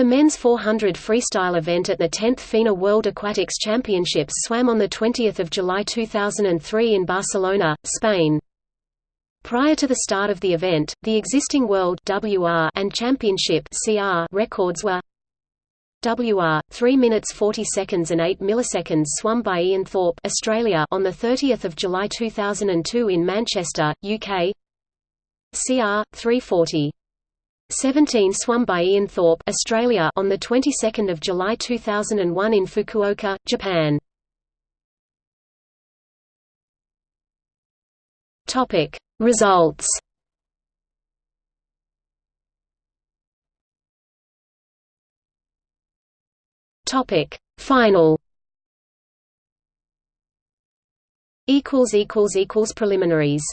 The men's 400 freestyle event at the 10th FINA World Aquatics Championships swam on 20 July 2003 in Barcelona, Spain. Prior to the start of the event, the existing World WR and Championship CR records were WR 3 minutes 40 seconds and 8 milliseconds swum by Ian Thorpe Australia on the 30th of July 2002 in Manchester, UK. CR 340 17 swum by Ian Thorpe Australia on the 22nd of July 2001 in Fukuoka, Japan. Topic Results Topic Final equals equals equals preliminaries